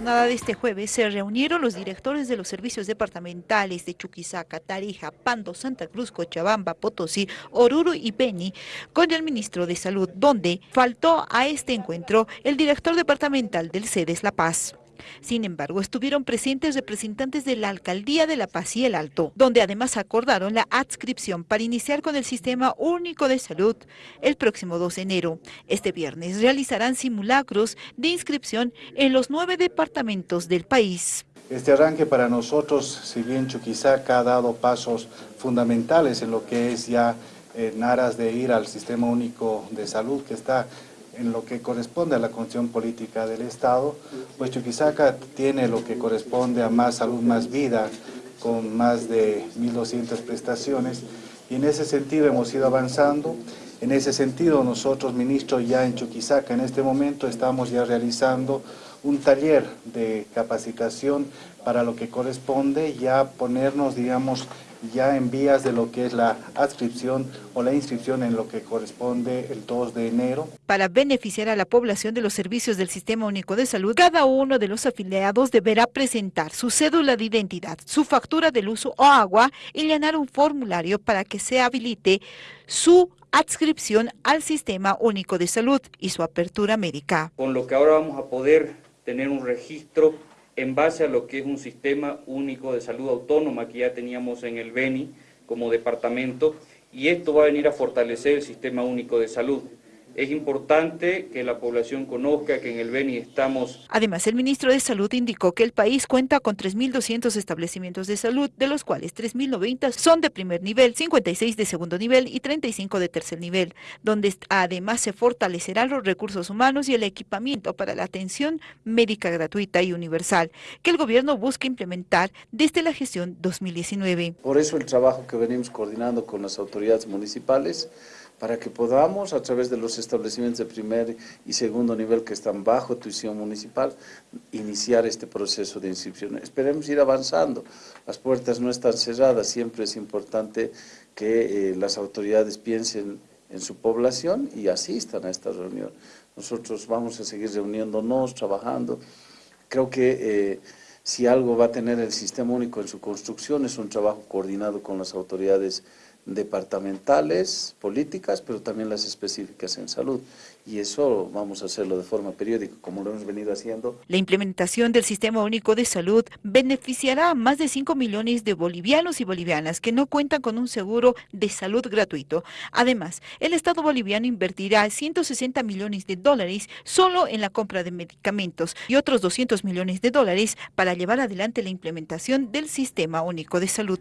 jornada de este jueves se reunieron los directores de los servicios departamentales de Chuquisaca, Tarija, Pando, Santa Cruz, Cochabamba, Potosí, Oruro y Beni con el ministro de Salud, donde faltó a este encuentro el director departamental del CEDES La Paz. Sin embargo, estuvieron presentes representantes de la Alcaldía de La Paz y el Alto, donde además acordaron la adscripción para iniciar con el Sistema Único de Salud el próximo 2 de enero. Este viernes realizarán simulacros de inscripción en los nueve departamentos del país. Este arranque para nosotros, si bien Chuquisaca ha dado pasos fundamentales en lo que es ya en aras de ir al Sistema Único de Salud que está en lo que corresponde a la condición política del Estado, pues Chuquisaca tiene lo que corresponde a más salud, más vida, con más de 1.200 prestaciones, y en ese sentido hemos ido avanzando. En ese sentido, nosotros, ministros, ya en Chuquisaca, en este momento, estamos ya realizando un taller de capacitación para lo que corresponde ya ponernos, digamos, ya en vías de lo que es la adscripción o la inscripción en lo que corresponde el 2 de enero. Para beneficiar a la población de los servicios del Sistema Único de Salud, cada uno de los afiliados deberá presentar su cédula de identidad, su factura del uso o agua y llenar un formulario para que se habilite su adscripción al Sistema Único de Salud y su apertura médica. Con lo que ahora vamos a poder tener un registro en base a lo que es un sistema único de salud autónoma que ya teníamos en el BENI como departamento y esto va a venir a fortalecer el sistema único de salud. Es importante que la población conozca que en el Beni estamos... Además, el ministro de Salud indicó que el país cuenta con 3.200 establecimientos de salud, de los cuales 3.090 son de primer nivel, 56 de segundo nivel y 35 de tercer nivel, donde además se fortalecerán los recursos humanos y el equipamiento para la atención médica gratuita y universal, que el gobierno busca implementar desde la gestión 2019. Por eso el trabajo que venimos coordinando con las autoridades municipales para que podamos, a través de los establecimientos de primer y segundo nivel que están bajo tuición municipal, iniciar este proceso de inscripción. Esperemos ir avanzando, las puertas no están cerradas, siempre es importante que eh, las autoridades piensen en su población y asistan a esta reunión. Nosotros vamos a seguir reuniéndonos, trabajando. Creo que eh, si algo va a tener el sistema único en su construcción es un trabajo coordinado con las autoridades departamentales, políticas, pero también las específicas en salud. Y eso vamos a hacerlo de forma periódica, como lo hemos venido haciendo. La implementación del Sistema Único de Salud beneficiará a más de 5 millones de bolivianos y bolivianas que no cuentan con un seguro de salud gratuito. Además, el Estado boliviano invertirá 160 millones de dólares solo en la compra de medicamentos y otros 200 millones de dólares para llevar adelante la implementación del Sistema Único de Salud.